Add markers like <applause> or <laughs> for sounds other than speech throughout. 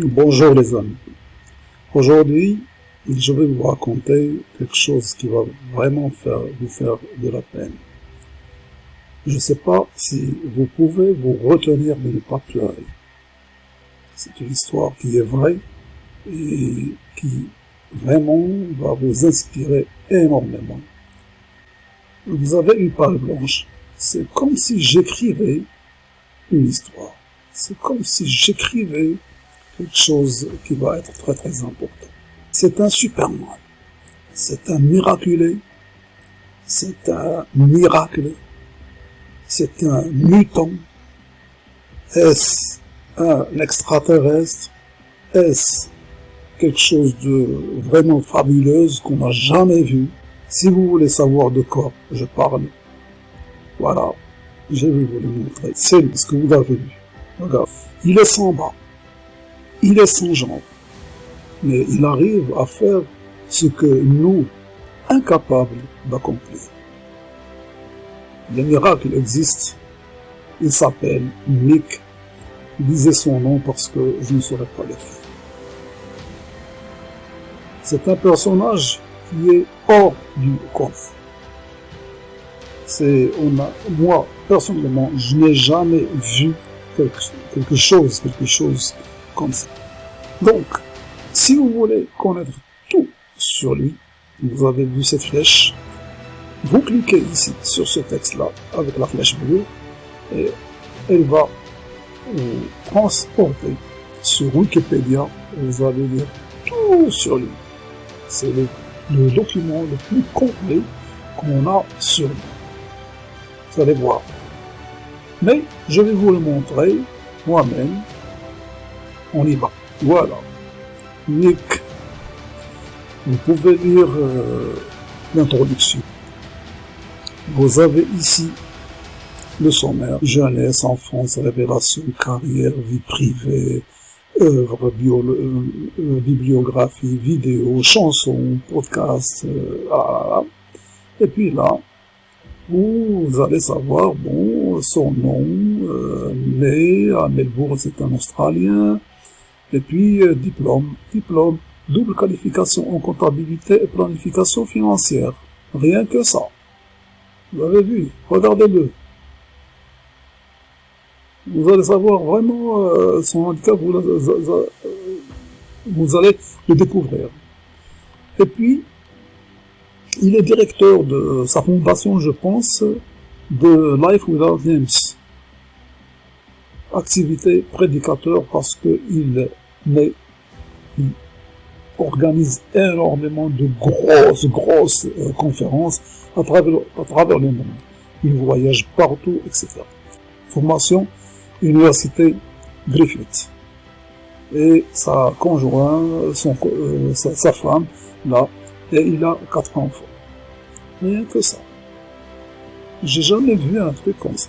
Bonjour les amis. Aujourd'hui, je vais vous raconter quelque chose qui va vraiment faire, vous faire de la peine. Je ne sais pas si vous pouvez vous retenir de ne pas pleurer. C'est une histoire qui est vraie et qui vraiment va vous inspirer énormément. Vous avez une page blanche. C'est comme si j'écrivais une histoire. C'est comme si j'écrivais quelque chose qui va être très très important. C'est un Superman. C'est un miraculé. C'est un miracle. C'est un mutant. Est-ce un extraterrestre? Est-ce quelque chose de vraiment fabuleuse qu'on n'a jamais vu? Si vous voulez savoir de quoi je parle, voilà, je vais vous le montrer. C'est ce que vous avez vu. Regarde, il est sans bras il est sans jambes, mais il arrive à faire ce que nous, incapables d'accomplir. Le miracle existe, il s'appelle Nick. Lisez son nom parce que je ne saurais pas le faire. C'est un personnage qui est hors du commun. C'est, moi, personnellement, je n'ai jamais vu quelque chose, quelque chose donc, si vous voulez connaître tout sur lui, vous avez vu cette flèche, vous cliquez ici sur ce texte-là avec la flèche bleue et elle va vous transporter sur Wikipédia. Vous allez lire tout sur lui. C'est le, le, document le plus complet qu'on a sur lui. Vous allez voir. Mais je vais vous le montrer moi-même on y va. Voilà. Nick. Vous pouvez lire euh, l'introduction. Vous avez ici le sommaire, jeunesse, enfance, révélation, carrière, vie privée, œuvre, euh, euh, bibliographie, vidéo, chansons, podcast, et puis là, vous allez savoir, bon, son nom, né à Melbourne, c'est un Australien, et puis, euh, diplôme, diplôme, double qualification en comptabilité et planification financière. Rien que ça. Vous avez vu, regardez-le. Vous allez savoir vraiment euh, son handicap, vous, euh, vous allez le découvrir. Et puis, il est directeur de sa fondation, je pense, de Life Without Names activité prédicateur parce qu'il il organise énormément de grosses, grosses euh, conférences à travers, à travers le monde. Il voyage partout, etc. Formation, Université Griffith. Et sa conjointe, son, euh, sa, sa, femme, là, et il a quatre enfants. Rien que ça. J'ai jamais vu un truc comme ça.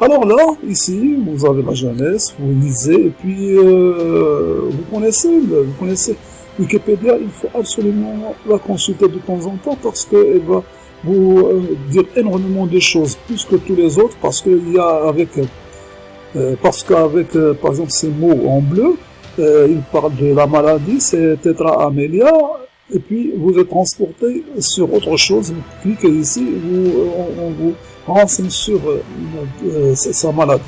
Alors là, ici, vous avez la jeunesse, vous lisez, et puis euh, vous connaissez, vous connaissez Wikipédia, il faut absolument la consulter de temps en temps parce qu'elle va vous euh, dire énormément de choses, plus que tous les autres, parce qu'il y a avec, euh, parce qu'avec, par exemple, ces mots en bleu, il parle de la maladie, c'est Tetra Amelia, et puis vous êtes transporté sur autre chose, vous cliquez ici, vous, on vous renseigne sur euh, euh, sa maladie.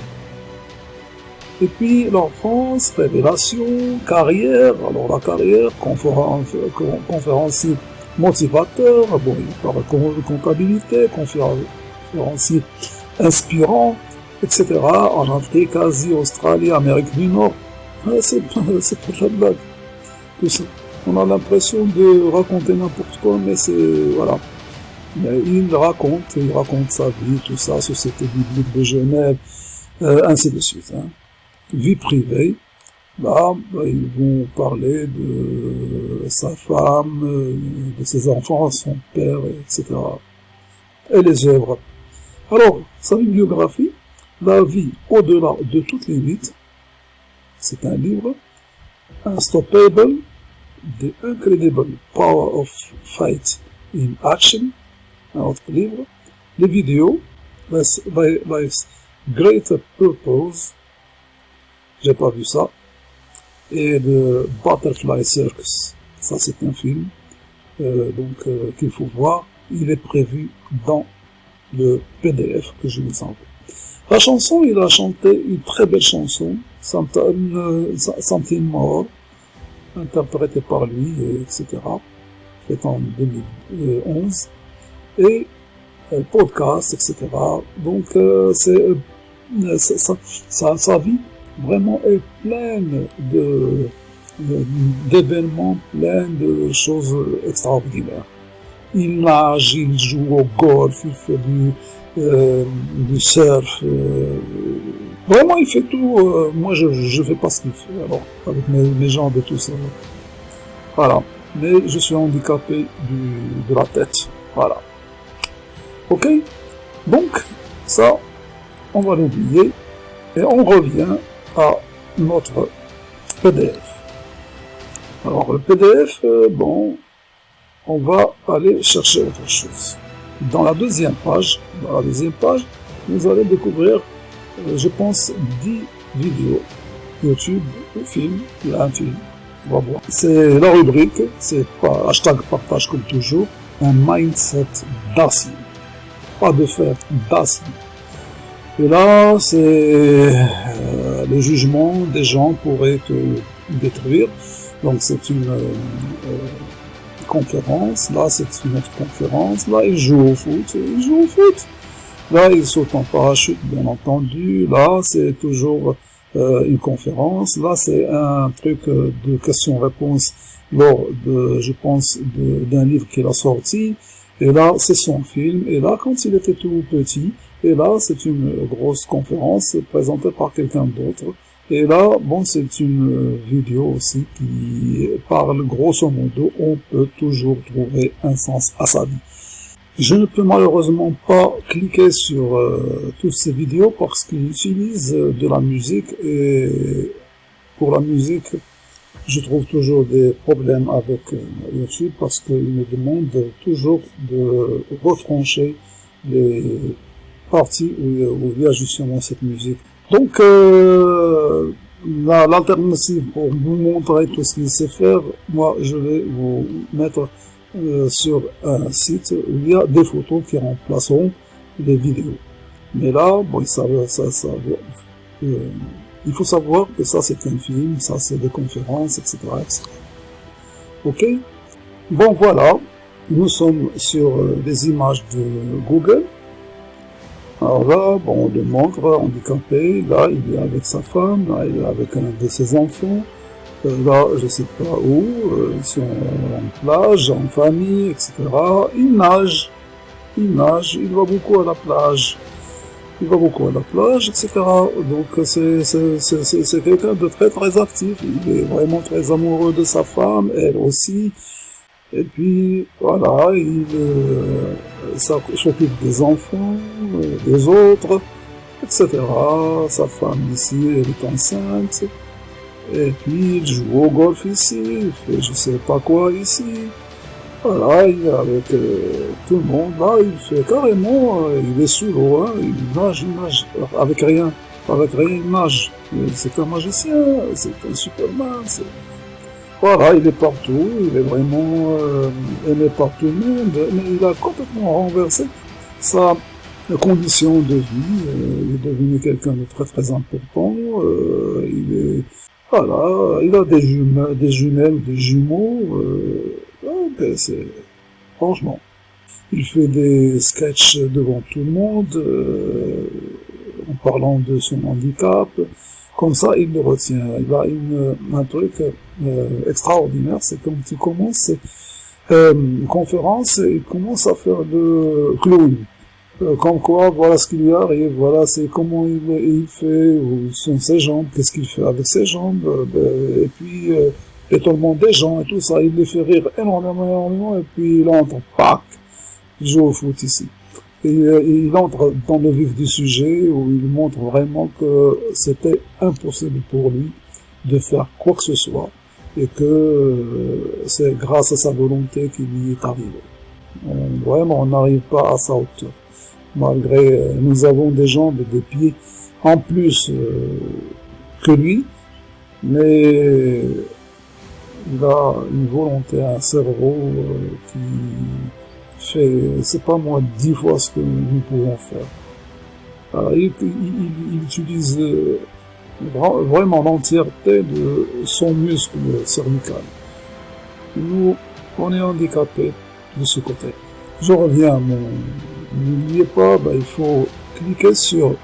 Et puis l'enfance, révélation, carrière, alors la carrière, conférence, conférencier motivateur, bon, il de comptabilité, conférencier inspirant, etc. En Afrique, Asie, Australie, Amérique du Nord. <laughs> C'est pas la blague. Tout ça. On a l'impression de raconter n'importe quoi, mais c'est, voilà il raconte, il raconte sa vie, tout ça, Société biblique de Genève, euh, ainsi de suite. Hein. Vie privée, là, bah, ils vont parler de sa femme, euh, de ses enfants, son père, etc. Et les œuvres. Alors, sa bibliographie, La vie au-delà de toutes limites, c'est un livre, Unstoppable, The Incredible Power of Fight in Action, un autre livre, les vidéos, Greater Purpose, j'ai pas vu ça, et de Butterfly Circus. Ça, c'est un film euh, donc euh, qu'il faut voir. Il est prévu dans le PDF que je vous envoie. La chanson, il a chanté une très belle chanson, Something More, interprétée par lui, etc., faite en 2011, et euh, podcast, etc. Donc, c'est sa, sa vie vraiment est pleine de d'événements, plein de choses extraordinaires. Il nage, il joue au golf, il fait du, euh, du surf. Euh, vraiment, il fait tout. Euh, moi, je ne fais pas ce qu'il fait, alors, avec mes, jambes et tout ça. Voilà. Mais je suis handicapé du, de la tête. Voilà. Ok Donc, ça, on va l'oublier. Et on revient à notre PDF. Alors le PDF, euh, bon, on va aller chercher autre chose. Dans la deuxième page, dans la deuxième page, vous allez découvrir, je pense, 10 vidéos YouTube, film, il un film, on va voir. C'est la rubrique, c'est pas hashtag partage comme toujours, un mindset d'acier. Pas de fer, d'acier. Et là, c'est euh, le jugement des gens pourrait te détruire. Donc c'est une euh, euh, conférence, là c'est une autre conférence, là il joue au foot, il joue au foot. Là il saute en parachute, bien entendu, là c'est toujours euh, une conférence, là c'est un truc de questions-réponses lors de, je pense, d'un livre qu'il a sorti, et là c'est son film, et là quand il était tout petit, et là c'est une grosse conférence présentée par quelqu'un d'autre, et là, bon, c'est une euh, vidéo aussi qui parle grosso modo, on peut toujours trouver un sens à sa vie. Je ne peux malheureusement pas cliquer sur euh, toutes ces vidéos parce qu'ils utilisent euh, de la musique et pour la musique, je trouve toujours des problèmes avec YouTube parce qu'ils me demandent toujours de retrancher les parties où, il y a justement cette musique. Donc, euh, l'alternative pour vous montrer tout ce qu'il sait faire, moi, je vais vous mettre euh, sur un site où il y a des photos qui remplaceront les vidéos. Mais là, bon, euh, il faut savoir que ça, c'est un film, ça, c'est des conférences, etc.. Ok? Bon, voilà. Nous sommes sur euh, des images de Google. Alors là, bon, on le montre handicapé, là, il est avec sa femme, là, il est avec un de ses enfants, là, je sais pas où, ils sont en plage, en famille, etc. Il nage, il nage, il va beaucoup à la plage, il va beaucoup à la plage, etc. Donc c'est quelqu'un de très très actif, il est vraiment très amoureux de sa femme, elle aussi, et puis, voilà, il euh, s'occupe des enfants, euh, des autres, etc. Sa femme ici, elle est enceinte. Et puis, il joue au golf ici, il fait je sais pas quoi ici. Voilà, il est avec euh, tout le monde. Là, il fait carrément, euh, il est sous l'eau, hein, il nage, il nage, avec rien. Avec rien, il nage. C'est un magicien, c'est un superman, voilà, il est partout, il est vraiment euh, aimé par tout le monde, mais il a complètement renversé sa condition de vie. Il est devenu quelqu'un de très très important. Il est voilà, il a des jumelles, des jumelles, des jumeaux. Ben, c'est franchement. Il fait des sketchs devant tout le monde en parlant de son handicap. Comme ça, il le retient. Il a une, un truc euh, extraordinaire, c'est quand il commence euh, une conférence, il commence à faire de clown. Euh, comme quoi, voilà ce qui lui arrive, voilà c'est comment il, il, fait, où sont ses jambes, qu'est-ce qu'il fait avec ses jambes, euh, et puis euh, l'étonnement des gens et tout ça, il les fait rire énormément, énormément, et puis il entre, pac, il joue au foot ici. Et euh, il entre dans le vif du sujet où il montre vraiment que c'était impossible pour lui de faire quoi que ce soit et que euh, c'est grâce à sa volonté qu'il y est arrivé. vraiment, on n'arrive pas à sa hauteur. Malgré, euh, nous avons des jambes et des pieds en plus que lui, mais il a une volonté, un cerveau euh, qui fait, c'est pas moins dix fois ce que nous pouvons faire. il, utilise euh, vraiment l'entièreté de son muscle cervical. Nous, on est handicapé de ce côté. Je reviens à mon... N'oubliez pas, bah, il faut cliquer sur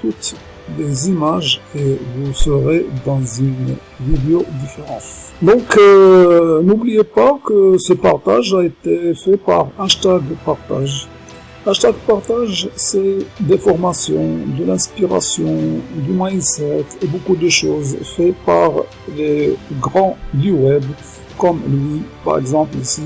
toutes les images et vous serez dans une vidéo différente. Donc, euh, n'oubliez pas que ce partage a été fait par hashtag partage. Hashtag partage, c'est des formations, de l'inspiration, du mindset et beaucoup de choses faites par les grands du web, comme lui, par exemple ici.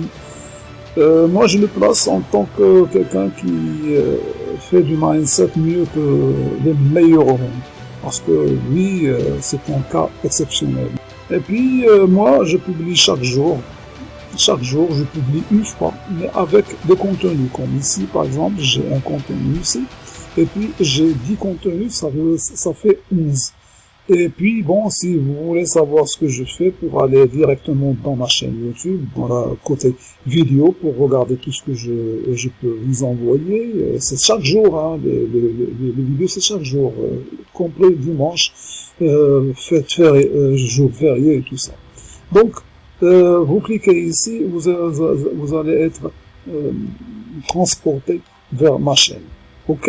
Euh, moi, je le place en tant que quelqu'un qui euh, fait du mindset mieux que les meilleurs au monde. Parce que lui, euh, c'est un cas exceptionnel. Et puis, euh, moi, je publie chaque jour. Chaque jour, je publie une fois, mais avec des contenus. Comme ici, par exemple, j'ai un contenu ici. Et puis, j'ai 10 contenus, ça, ça fait 11. Et puis, bon, si vous voulez savoir ce que je fais pour aller directement dans ma chaîne YouTube, dans la côté vidéo, pour regarder tout ce que je, je peux vous envoyer, euh, c'est chaque jour, hein, les, les, vidéos, c'est chaque jour, euh, complet dimanche, euh, euh, jour férié et tout ça. Donc, euh, vous cliquez ici, vous, vous allez être euh, transporté vers ma chaîne. OK?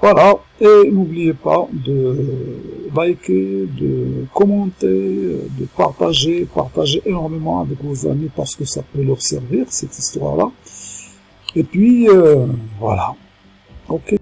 Voilà, et n'oubliez pas de liker, de commenter, de partager, partager énormément avec vos amis parce que ça peut leur servir, cette histoire-là. Et puis, euh, voilà. Ok.